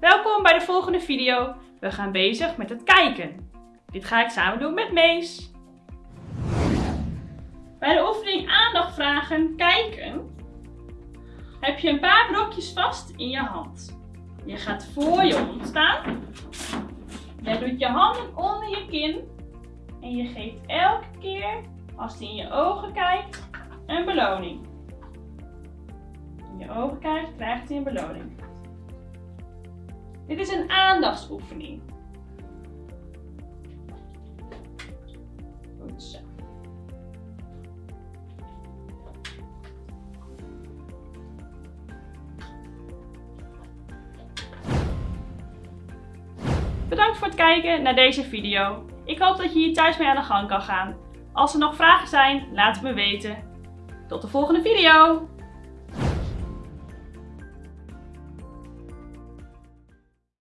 Welkom bij de volgende video. We gaan bezig met het kijken. Dit ga ik samen doen met Mees. Bij de oefening aandacht vragen, kijken, heb je een paar blokjes vast in je hand. Je gaat voor je hond staan. Je doet je handen onder je kin. En je geeft elke keer, als hij in je ogen kijkt, een beloning. In je ogen kijkt, krijgt hij een beloning. Dit is een aandachtsoefening. Bedankt voor het kijken naar deze video. Ik hoop dat je hier thuis mee aan de gang kan gaan. Als er nog vragen zijn, laat het me weten. Tot de volgende video!